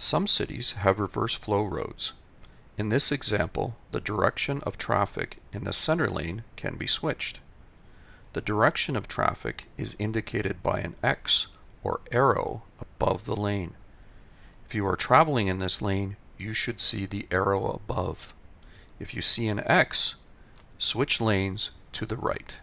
Some cities have reverse flow roads. In this example, the direction of traffic in the center lane can be switched. The direction of traffic is indicated by an X or arrow above the lane. If you are traveling in this lane, you should see the arrow above. If you see an X, switch lanes to the right.